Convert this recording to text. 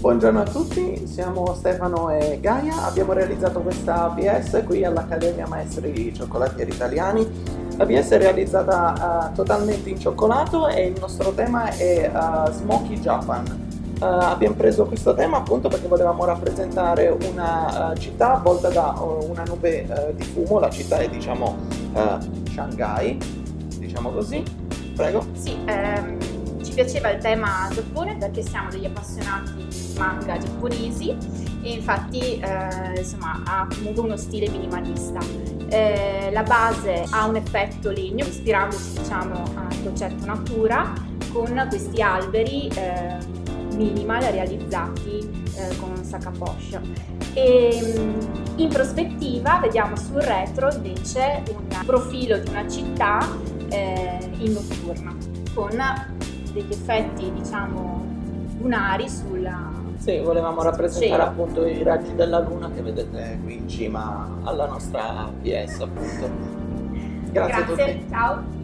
Buongiorno a tutti, siamo Stefano e Gaia, abbiamo realizzato questa PS qui all'Accademia Maestri Cioccolatieri Italiani. La PS è realizzata uh, totalmente in cioccolato e il nostro tema è uh, Smoky Japan. Uh, abbiamo preso questo tema appunto perché volevamo rappresentare una città avvolta da una nube di fumo, la città è diciamo Shanghai, diciamo così. Prego. Sì, ehm piaceva il tema Giappone perché siamo degli appassionati di manga giapponesi e infatti eh, insomma, ha comunque uno stile minimalista. Eh, la base ha un effetto legno, ispirandosi diciamo, al concetto natura, con questi alberi eh, minimal realizzati eh, con Sakaposh. E mm, in prospettiva vediamo sul retro invece un profilo di una città eh, in notturna con degli effetti diciamo lunari sulla sì, volevamo rappresentare cielo. appunto i raggi della luna che vedete qui in cima alla nostra PS appunto. Grazie, Grazie a tutti. ciao.